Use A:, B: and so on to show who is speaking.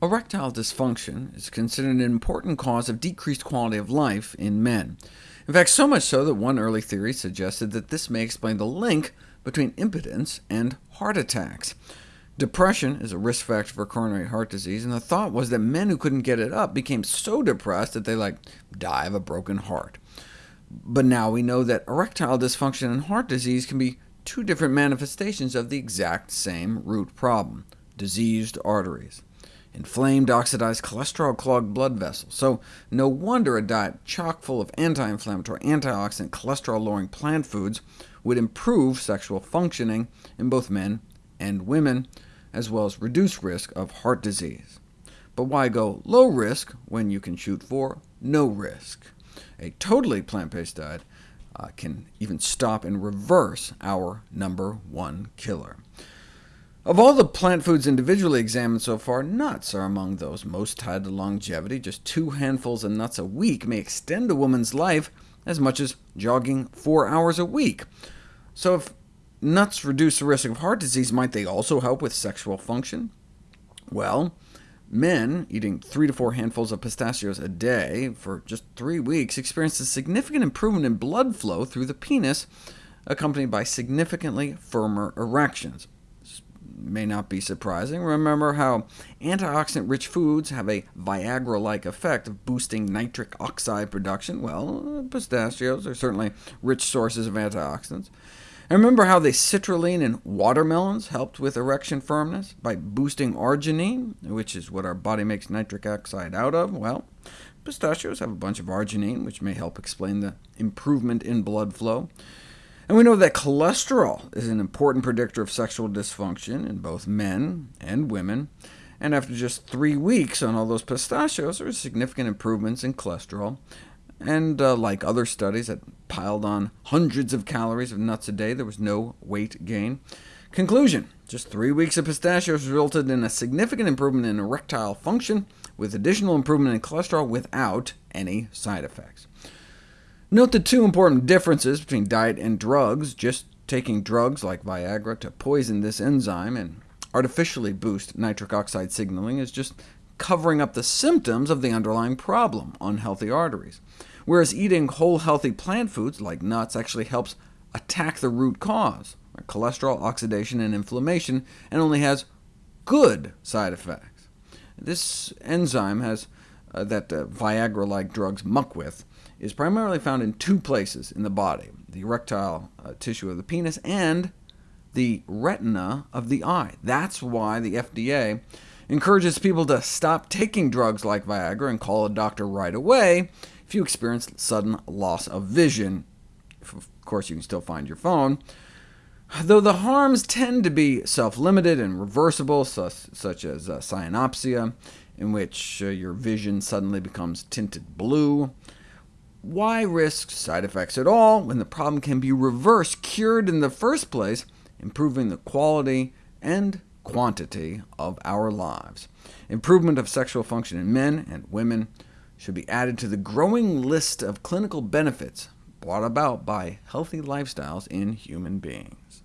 A: Erectile dysfunction is considered an important cause of decreased quality of life in men. In fact, so much so that one early theory suggested that this may explain the link between impotence and heart attacks. Depression is a risk factor for coronary heart disease, and the thought was that men who couldn't get it up became so depressed that they like die of a broken heart. But now we know that erectile dysfunction and heart disease can be two different manifestations of the exact same root problem, diseased arteries inflamed, oxidized, cholesterol-clogged blood vessels. So no wonder a diet chock full of anti-inflammatory, antioxidant, cholesterol-lowering plant foods would improve sexual functioning in both men and women, as well as reduce risk of heart disease. But why go low risk when you can shoot for no risk? A totally plant-based diet uh, can even stop and reverse our number one killer. Of all the plant foods individually examined so far, nuts are among those most tied to longevity. Just two handfuls of nuts a week may extend a woman's life as much as jogging four hours a week. So if nuts reduce the risk of heart disease, might they also help with sexual function? Well, men eating three to four handfuls of pistachios a day for just three weeks experienced a significant improvement in blood flow through the penis, accompanied by significantly firmer erections may not be surprising. Remember how antioxidant-rich foods have a Viagra-like effect of boosting nitric oxide production? Well, pistachios are certainly rich sources of antioxidants. And remember how the citrulline in watermelons helped with erection firmness by boosting arginine, which is what our body makes nitric oxide out of? Well, pistachios have a bunch of arginine, which may help explain the improvement in blood flow. And we know that cholesterol is an important predictor of sexual dysfunction in both men and women, and after just three weeks on all those pistachios, there were significant improvements in cholesterol. And uh, like other studies that piled on hundreds of calories of nuts a day, there was no weight gain. Conclusion, just three weeks of pistachios resulted in a significant improvement in erectile function, with additional improvement in cholesterol without any side effects. Note the two important differences between diet and drugs. Just taking drugs like Viagra to poison this enzyme and artificially boost nitric oxide signaling is just covering up the symptoms of the underlying problem, unhealthy arteries, whereas eating whole healthy plant foods like nuts actually helps attack the root cause, cholesterol oxidation and inflammation, and only has good side effects. This enzyme has uh, that uh, Viagra-like drugs muck with is primarily found in two places in the body, the erectile uh, tissue of the penis and the retina of the eye. That's why the FDA encourages people to stop taking drugs like Viagra and call a doctor right away if you experience sudden loss of vision. Of course, you can still find your phone. Though the harms tend to be self-limited and reversible, such as uh, cyanopsia, in which uh, your vision suddenly becomes tinted blue, why risk side effects at all when the problem can be reversed, cured in the first place, improving the quality and quantity of our lives? Improvement of sexual function in men and women should be added to the growing list of clinical benefits brought about by healthy lifestyles in human beings.